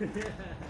Yeah.